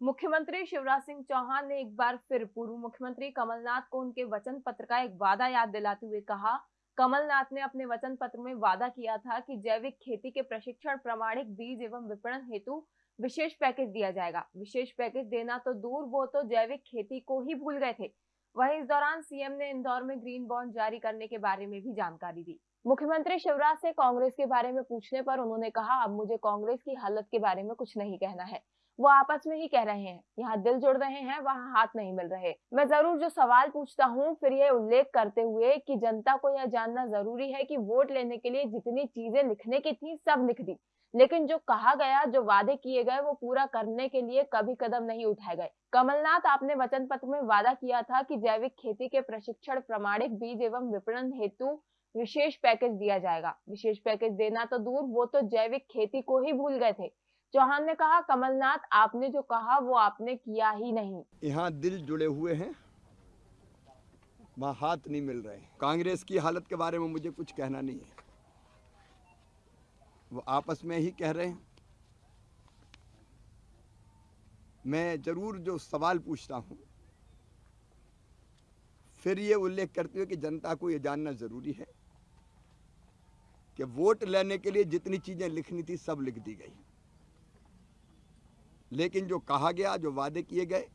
मुख्यमंत्री शिवराज सिंह चौहान ने एक बार फिर पूर्व मुख्यमंत्री कमलनाथ को उनके वचन पत्र का एक वादा याद दिलाते हुए कहा। कमलनाथ ने अपने वचन पत्र में वादा किया था कि जैविक खेती के प्रशिक्षण, प्रमाणिक बीज एवं विपणन हेतु विशेष पैकेज दिया जाएगा। विशेष पैकेज देना तो दूर, वो तो जैविक खेती को ही भूल गए थे। वहीं इस दौरान सीएम ने इंदौर में ग्रीन बॉन्ड जारी करने के बारे में भी जानकारी दी। मुख्यमंत्री शिवराज से कांग्रेस के बारे में पूछने पर उन्होंने कहा, अब मुझे कांग्रेस की हालत के बारे में कुछ नहीं कहना है। वो आपस में ही कह रहे हैं, यहाँ दिल जुड़ रहे हैं, वहाँ हाथ नहीं मिल रहे। मैं ज़रूर जो सवाल पूछता हूँ, फिर ये उल्लेख करते हुए कि जनता को यह जानना ज़रूरी है कि वोट लेने के लिए जितनी चीज़ें लिखने की थी, सब लिख दी। लेकिन जो कहा गया, जो वादे किए गए, वो पूरा करने के लिए कभी कदम नहीं उठाए गए। कमलनाथ, आपने वचन पत्र में वादा किया था कि जैविक खेती के प्रशिक्षण, प्रमाणिक बीज एवं विपणन हेतु विशेष पैकेज दिया जाएगा। विशेष पैकेज देना तो दूर, वो तो जैविक खेती को ही भूल गए थे। चौहान ने कहा, कमलनाथ, आपने जो कहा, वो आपने किया ही नहीं। यहाँ दिल जुड़े हुए हैं, वहाँ हाथ नहीं मिल रहे। कांग्रेस की हालत के बारे में मुझे कुछ कहना नहीं है। वो आपस में ही कह रहे हैं। मैं ज़रूर जो सवाल पूछता हूँ, फिर ये उल्लेख करते हुए कि जनता को ये जानना ज़रूरी है कि वोट लेने के लिए जितनी चीज़ें लिखनी थी, सब लिख दी गई। लेकिन जो कहा गया, जो वादे किए गए,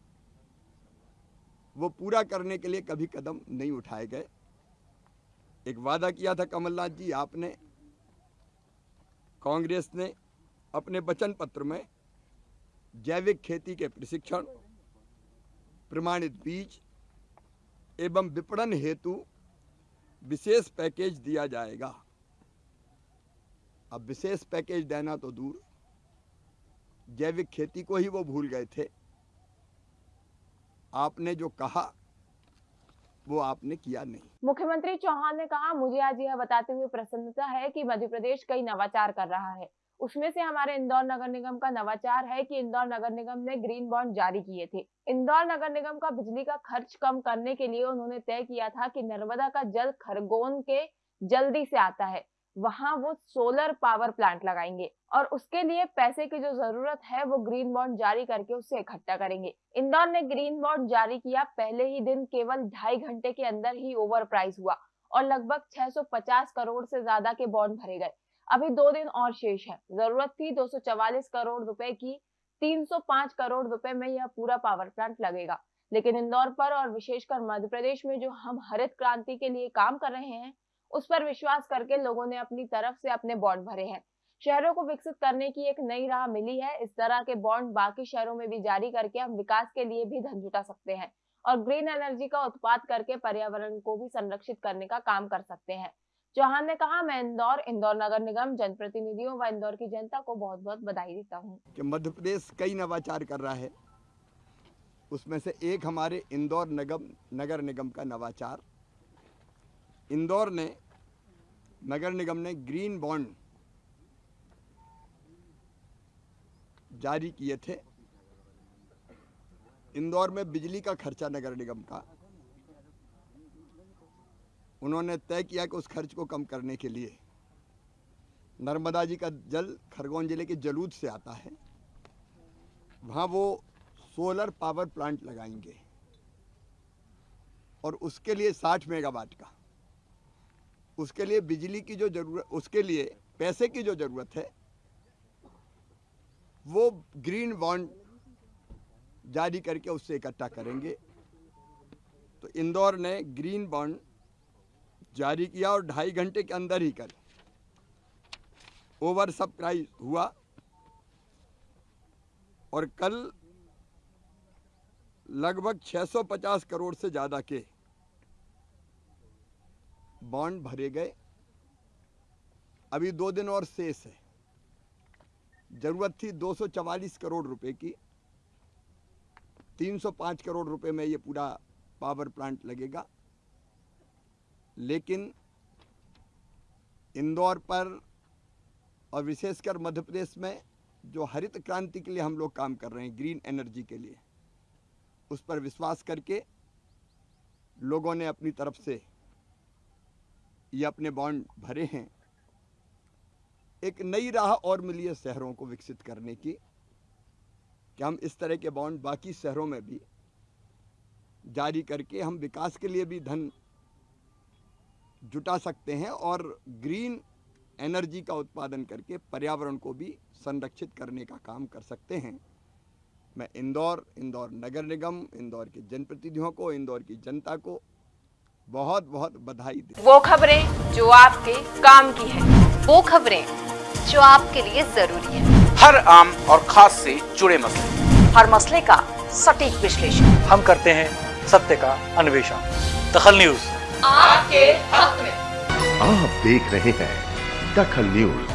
वो पूरा करने के लिए कभी कदम नहीं उठाए गए। एक वादा किया था कमलनाथ जी, आपने, कांग्रेस ने अपने वचन पत्र में जैविक खेती के प्रशिक्षण, प्रमाणित बीज एवं विपणन हेतु विशेष पैकेज दिया जाएगा। अब विशेष पैकेज देना तो दूर। जैविक खेती को ही वो भूल गए थे। आपने जो कहा, वो आपने किया नहीं। मुख्यमंत्री चौहान ने कहा, मुझे आज यह बताते हुए प्रसन्नता है कि मध्य प्रदेश कई नवाचार कर रहा है। उसमें से हमारे इंदौर नगर निगम का नवाचार है कि इंदौर नगर निगम ने ग्रीन बॉन्ड जारी किए थे। इंदौर नगर निगम का बिजली का खर्च कम करने के लिए उन्होंने तय किया था कि नर्मदा का जल खरगोन के जल्दी से आता है। वहाँ वो सोलर पावर प्लांट लगाएँगे और उसके लिए पैसे की जो ज़रूरत है वो ग्रीन बॉन्ड जारी करके उससे इकट्ठा करेंगे। इंदौर ने ग्रीन बॉन्ड जारी किया पहले ही दिन केवल ढाई घंटे के अंदर ही ओवर प्राइस हुआ और लगभग 650 करोड़ से ज़्यादा के बॉन्ड भरे गए। अभी दो दिन और शेष है। ज़रूरत थी दो करोड़ रुपए की 305 करोड़ रुपए में यह पूरा पावर प्लांट लगेगा। लेकिन इंदौर पर और विशेषकर मध्य प्रदेश में जो हम हरित क्रांति के लिए काम कर रहे हैं उस पर विश्वास करके लोगों ने अपनी तरफ़ से अपने बॉन्ड भरे हैं। शहरों को विकसित करने की एक नई राह मिली है। इस तरह के बॉन्ड बाकी शहरों में भी जारी करके हम विकास के लिए भी धन जुटा सकते हैं और ग्रीन एनर्जी का उत्पाद करके पर्यावरण को भी संरक्षित करने का काम कर सकते हैं। चौहान ने कहा, मैं इंदौर इंदौर नगर निगम, जनप्रतिनिधियों व इंदौर की जनता को बहुत बहुत बधाई देता हूँ। मध्य प्रदेश कई नवाचार कर रहा है। उसमें से एक हमारे इंदौर नगम, नगर निगम का नवाचार इंदौर ने नगर निगम ने ग्रीन बॉन्ड जारी किए थे। इंदौर में बिजली का खर्चा नगर निगम का। उन्होंने तय किया कि उस खर्च को कम करने के लिए नर्मदा जी का जल खरगोन ज़िले के जलूद से आता है। वहाँ वो सोलर पावर प्लांट लगाएँगे और उसके लिए 60 मेगावाट का उसके लिए बिजली की जो ज़रूरत उसके लिए पैसे की जो ज़रूरत है, वो ग्रीन बॉन्ड जारी करके उससे इकट्ठा करेंगे। तो इंदौर ने ग्रीन बॉन्ड जारी किया और ढाई घंटे के अंदर ही कर। ओवर सब प्राइस हुआ और कल लगभग 650 करोड़ से ज़्यादा के बॉन्ड भरे गए। अभी दो दिन और शेष है। ज़रूरत थी 244 करोड़ रुपए की। 305 करोड़ रुपए में ये पूरा पावर प्लांट लगेगा। लेकिन इंदौर पर और विशेषकर मध्य प्रदेश में जो हरित क्रांति के लिए हम लोग काम कर रहे हैं, ग्रीन एनर्जी के लिए, उस पर विश्वास करके लोगों ने अपनी तरफ़ से ये अपने बॉन्ड भरे हैं, एक नई राह और मिली है शहरों को विकसित करने की। कि हम इस तरह के बॉन्ड बाकी शहरों में भी जारी करके हम विकास के लिए भी धन जुटा सकते हैं और ग्रीन एनर्जी का उत्पादन करके पर्यावरण को भी संरक्षित करने का काम कर सकते हैं। मैं इंदौर इंदौर नगर निगम, इंदौर के जनप्रतिनिधियों को, इंदौर की जनता को बहुत बहुत बधाई दे। वो खबरें जो आपके काम की है। वो खबरें जो आपके लिए ज़रूरी है। हर आम और खास से जुड़े मसले। हर मसले का सटीक विश्लेषण। हम करते हैं सत्य का अन्वेषण। दखल न्यूज़। आपके हक में। आप देख रहे हैं दखल न्यूज़।